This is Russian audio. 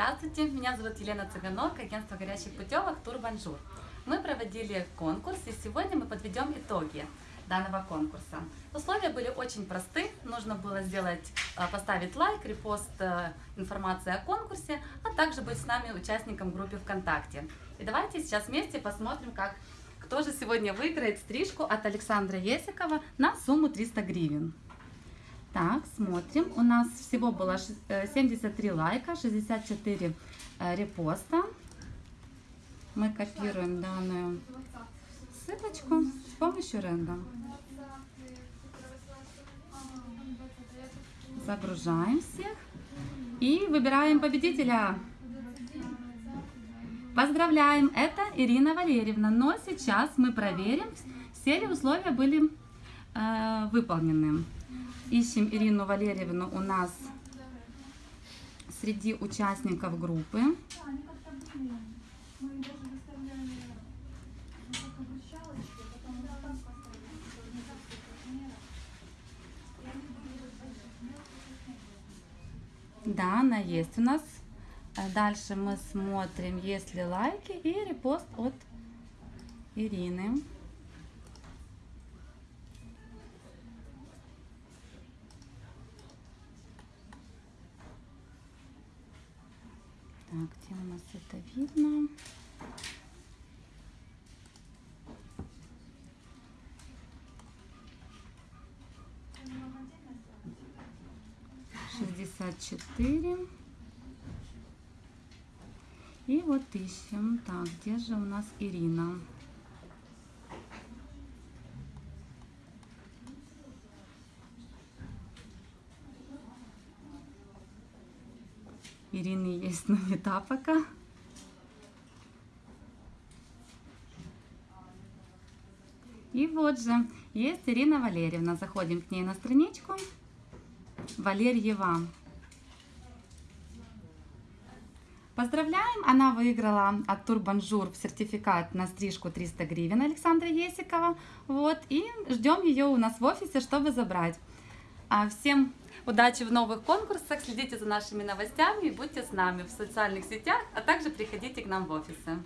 Здравствуйте, меня зовут Елена Цыганок, агентство горящих путевок Турбанжур. Мы проводили конкурс и сегодня мы подведем итоги данного конкурса. Условия были очень просты, нужно было сделать, э, поставить лайк, репост э, информации о конкурсе, а также быть с нами участником группы ВКонтакте. И давайте сейчас вместе посмотрим, как кто же сегодня выиграет стрижку от Александра Есикова на сумму 300 гривен. Так, смотрим. У нас всего было 73 лайка, 64 репоста. Мы копируем данную ссылочку с помощью рендом. Загружаем всех и выбираем победителя. Поздравляем, это Ирина Валерьевна. Но сейчас мы проверим, все ли условия были э, выполнены. Ищем Ирину Валерьевну у нас среди участников группы. Да, она есть у нас. Дальше мы смотрим, есть ли лайки и репост от Ирины. Так, где у нас это видно? Шестьдесят четыре. И вот ищем. Так, где же у нас Ирина? Ирины есть, но не та пока. И вот же, есть Ирина Валерьевна. Заходим к ней на страничку. Валерьева. Поздравляем! Она выиграла от Турбанжур сертификат на стрижку 300 гривен Александра Есикова. Вот, и ждем ее у нас в офисе, чтобы забрать. А всем удачи в новых конкурсах, следите за нашими новостями и будьте с нами в социальных сетях, а также приходите к нам в офисы.